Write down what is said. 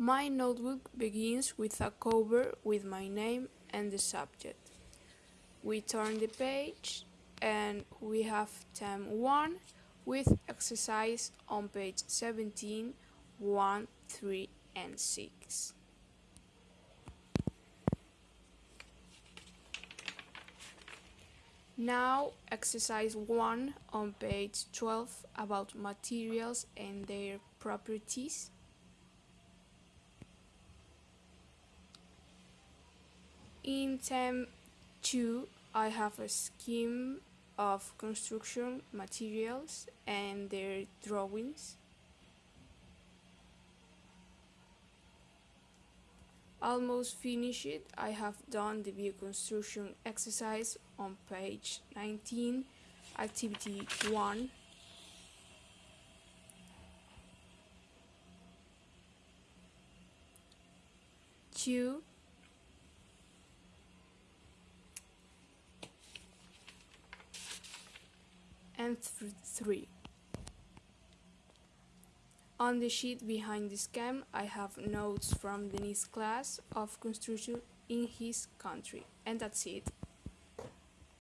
My notebook begins with a cover with my name and the subject. We turn the page and we have term 1 with exercise on page 17, 1, 3 and 6. Now exercise 1 on page 12 about materials and their properties. In term 2 I have a scheme of construction materials and their drawings. Almost finished, I have done the view construction exercise on page 19, activity 1. Two, and th 3. On the sheet behind this cam, I have notes from Denis' class of construction in his country. And that's it.